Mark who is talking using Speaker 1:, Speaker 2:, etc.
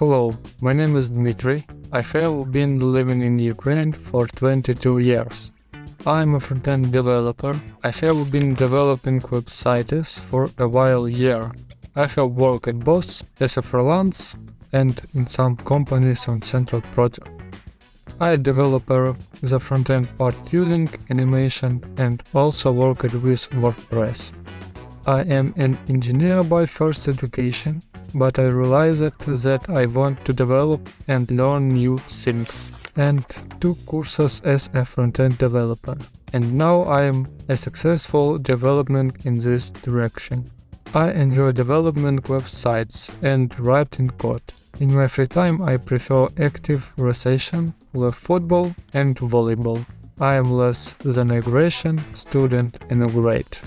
Speaker 1: Hello, my name is Dmitry. I have been living in Ukraine for 22 years. I'm a front-end developer. I have been developing websites for a while here. I have worked both as a freelance and in some companies on central project. I developer the front-end part using animation and also worked with WordPress. I am an engineer by first education, but I realized that I want to develop and learn new things and took courses as a front-end developer. And now I am a successful development in this direction. I enjoy development websites and writing code. In my free time I prefer active recreation, love football and volleyball. I am less than a student in a.